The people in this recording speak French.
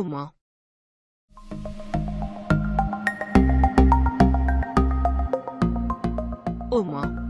au moins. Au moins.